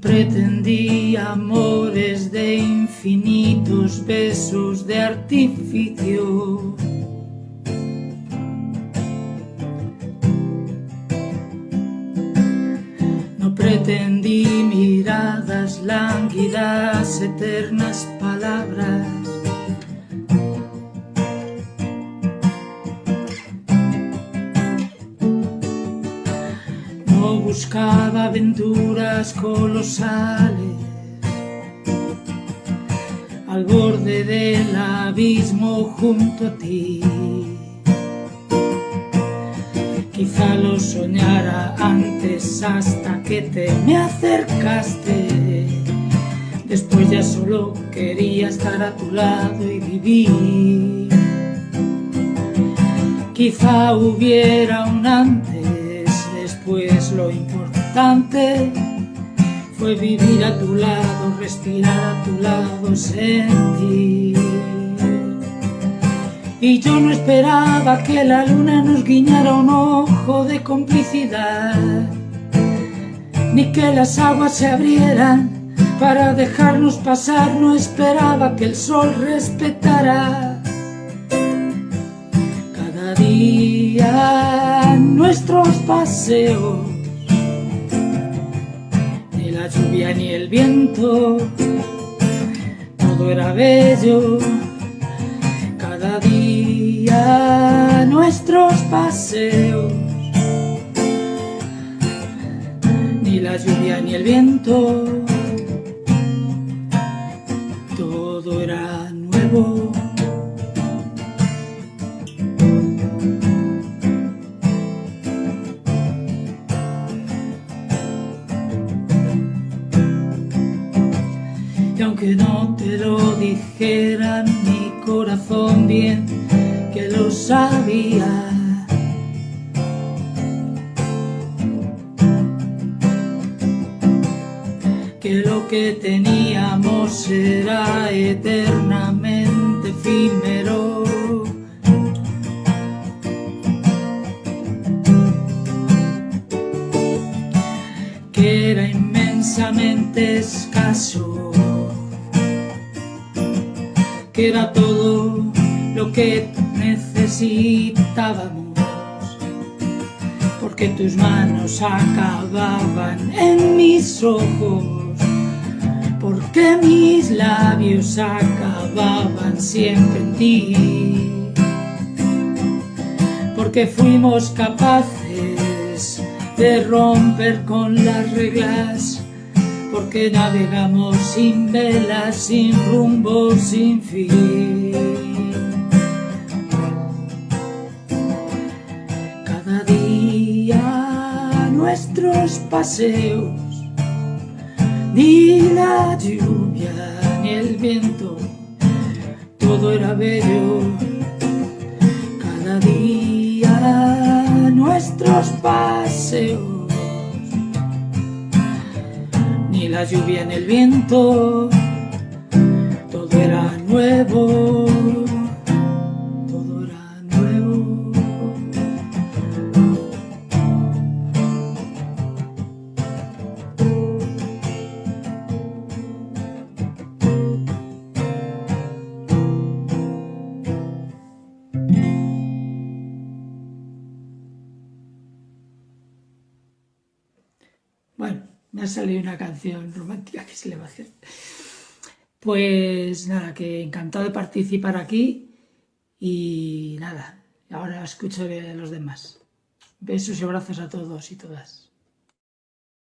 pretendí amores de infinitos besos de artificio. No pretendí miradas lánguidas, eternas palabras. Buscaba aventuras colosales al borde del abismo junto a ti. Quizá lo soñara antes hasta que te me acercaste. Después ya solo quería estar a tu lado y vivir. Quizá hubiera un antes, fue vivir a tu lado, respirar a tu lado, sentir. Y yo no esperaba que la luna nos guiñara un ojo de complicidad, ni que las aguas se abrieran para dejarnos pasar, no esperaba que el sol respetara cada día nuestros paseos lluvia ni el viento, todo era bello, cada día nuestros paseos, ni la lluvia ni el viento, todo era nuevo. Y aunque no te lo dijera mi corazón bien que lo sabía. Que lo que teníamos era eternamente efímero. Que era inmensamente escaso que era todo lo que necesitábamos. Porque tus manos acababan en mis ojos. Porque mis labios acababan siempre en ti. Porque fuimos capaces de romper con las reglas porque navegamos sin velas, sin rumbo, sin fin. Cada día nuestros paseos, ni la lluvia ni el viento, todo era bello. Cada día nuestros paseos ni la lluvia ni el viento, todo era nuevo, todo era nuevo. Bueno, me ha salido una canción romántica que se le va a hacer. Pues nada, que encantado de participar aquí y nada, ahora escucho a los demás. Besos y abrazos a todos y todas.